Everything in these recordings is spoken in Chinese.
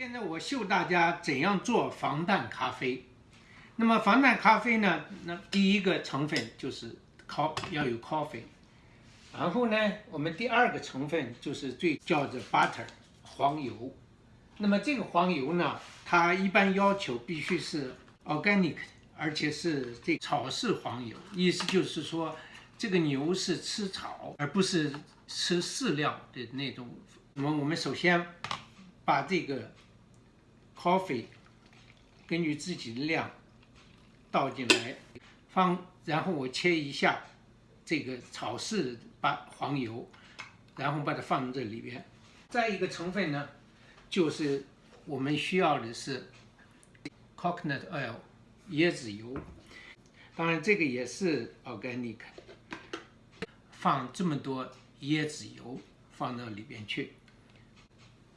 现在我秀大家怎样做防弹咖啡。那么防弹咖啡呢？那第一个成分就是咖要有 coffee，然后呢，我们第二个成分就是最叫做 butter 黄油。那么这个黄油呢，它一般要求必须是 organic，而且是这草饲黄油，意思就是说这个牛是吃草而不是吃饲料的那种。那么我们首先把这个 coffee 根据自己的量倒进来，放，然后我切一下这个草饲把黄油，然后把它放在这里边。再一个成分呢，就是我们需要的是 coconut oil 椰子油，当然这个也是 organic。放这么多椰子油放到里边去，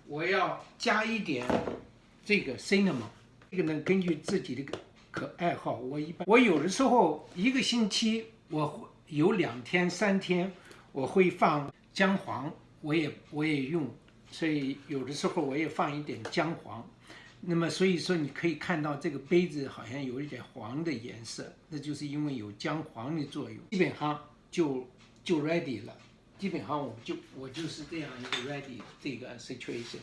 我要加一点。这个 cinema，这个呢，根据自己的可爱好，我一般我有的时候一个星期我会有两天三天我会放姜黄，我也我也用，所以有的时候我也放一点姜黄。那么所以说你可以看到这个杯子好像有一点黄的颜色，那就是因为有姜黄的作用。基本上就就 ready 了，基本上我就我就是这样一个 ready 这个 situation。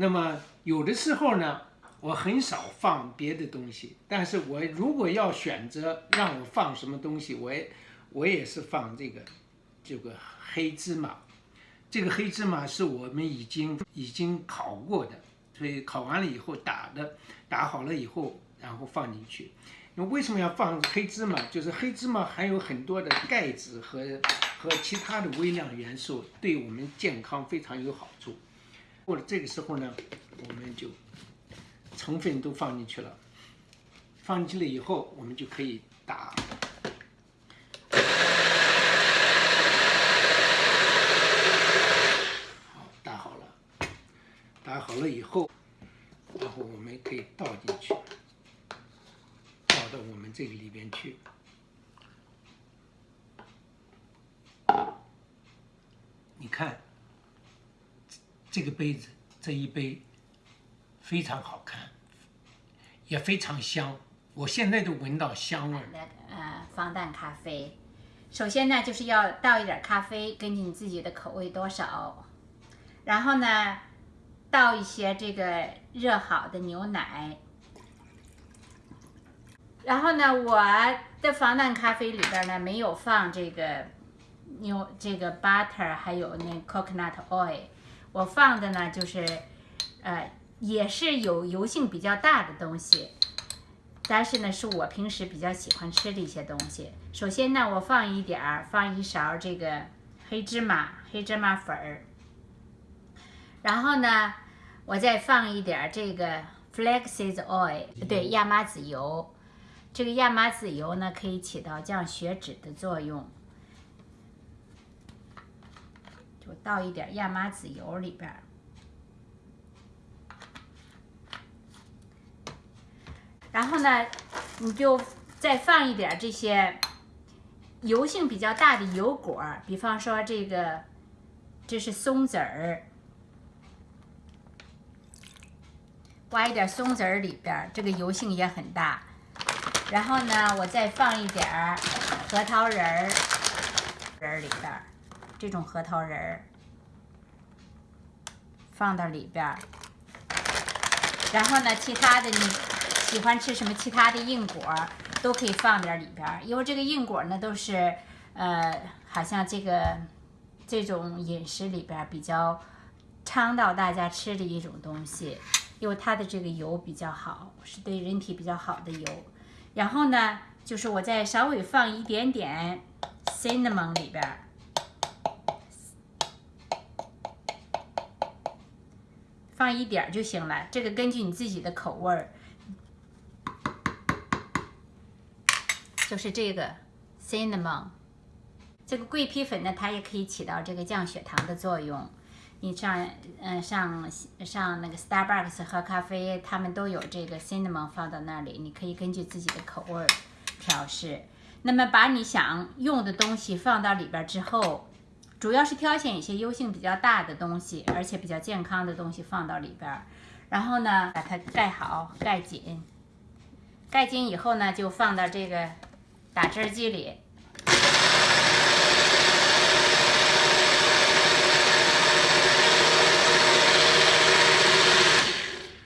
那么有的时候呢，我很少放别的东西，但是我如果要选择让我放什么东西，我也我也是放这个这个黑芝麻。这个黑芝麻是我们已经已经烤过的，所以烤完了以后打的打好了以后，然后放进去。那为什么要放黑芝麻？就是黑芝麻含有很多的钙质和和其他的微量元素，对我们健康非常有好处。过了这个时候呢，我们就成分都放进去了，放进去了以后，我们就可以打。打好了，打好了以后，然后我们可以倒进去，倒到我们这个里边去。你看。这个杯子，这一杯非常好看，也非常香，我现在都闻到香味。呃，防弹咖啡，首先呢就是要倒一点咖啡，根据你自己的口味多少，然后呢倒一些这个热好的牛奶，然后呢我的防弹咖啡里边呢没有放这个牛这个 butter，还有那 coconut oil。我放的呢，就是，呃，也是有油性比较大的东西，但是呢，是我平时比较喜欢吃的一些东西。首先呢，我放一点儿，放一勺这个黑芝麻，黑芝麻粉儿。然后呢，我再放一点儿这个 flaxseed oil，对，亚麻籽油。这个亚麻籽油呢，可以起到降血脂的作用。倒一点亚麻籽油里边然后呢，你就再放一点这些油性比较大的油果，比方说这个，这是松子儿，挖一点松子儿里边这个油性也很大。然后呢，我再放一点核桃仁儿仁儿里边这种核桃仁儿放到里边儿，然后呢，其他的你喜欢吃什么其他的硬果都可以放点里边儿，因为这个硬果呢都是呃，好像这个这种饮食里边比较倡导大家吃的一种东西，因为它的这个油比较好，是对人体比较好的油。然后呢，就是我再稍微放一点点 cinnamon 里边儿。放一点就行了，这个根据你自己的口味儿，就是这个 cinnamon，这个桂皮粉呢，它也可以起到这个降血糖的作用。你上嗯上上那个 Starbucks 喝咖啡，他们都有这个 cinnamon 放到那里，你可以根据自己的口味儿调试。那么把你想用的东西放到里边之后。主要是挑选一些油性比较大的东西，而且比较健康的东西放到里边儿，然后呢，把它盖好，盖紧。盖紧以后呢，就放到这个打汁机里。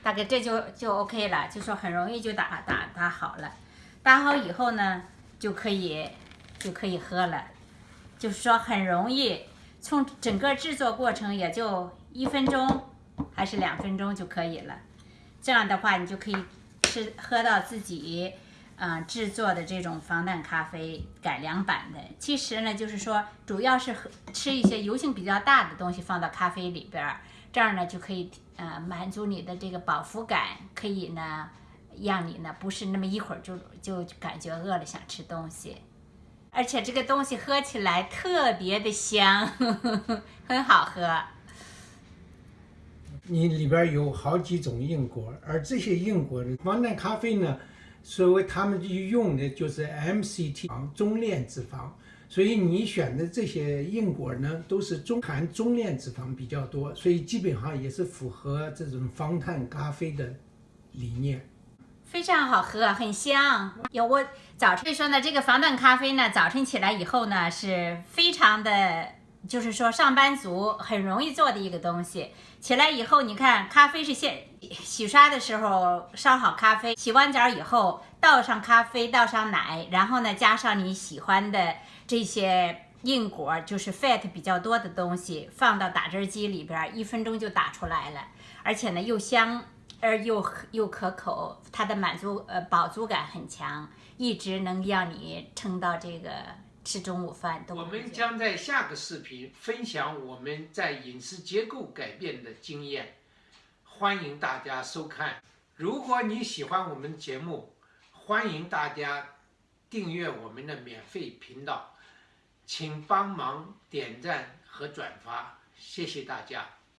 大概这就就 OK 了，就说很容易就打打打好了。打好以后呢，就可以就可以喝了。就是说很容易，从整个制作过程也就一分钟还是两分钟就可以了。这样的话，你就可以吃喝到自己嗯、制作的这种防弹咖啡改良版的。其实呢，就是说主要是喝吃一些油性比较大的东西放到咖啡里边，这样呢就可以呃满足你的这个饱腹感，可以呢让你呢不是那么一会儿就就感觉饿了想吃东西。而且这个东西喝起来特别的香，呵 呵很好喝。你里边有好几种硬果，而这些硬果呢防弹咖啡呢，所谓他们用的就是 MCT 中链脂肪，所以你选的这些硬果呢，都是中含中链脂肪比较多，所以基本上也是符合这种防弹咖啡的理念。非常好喝，很香。有我早晨说呢，这个防弹咖啡呢，早晨起来以后呢，是非常的，就是说上班族很容易做的一个东西。起来以后，你看咖啡是先洗刷的时候烧好咖啡，洗完澡以后倒上咖啡，倒上奶，然后呢加上你喜欢的这些硬果，就是 fat 比较多的东西，放到打汁机里边，一分钟就打出来了，而且呢又香。而又又可口，它的满足呃饱足感很强，一直能让你撑到这个吃中午饭都。我们将在下个视频分享我们在饮食结构改变的经验，欢迎大家收看。如果你喜欢我们节目，欢迎大家订阅我们的免费频道，请帮忙点赞和转发，谢谢大家。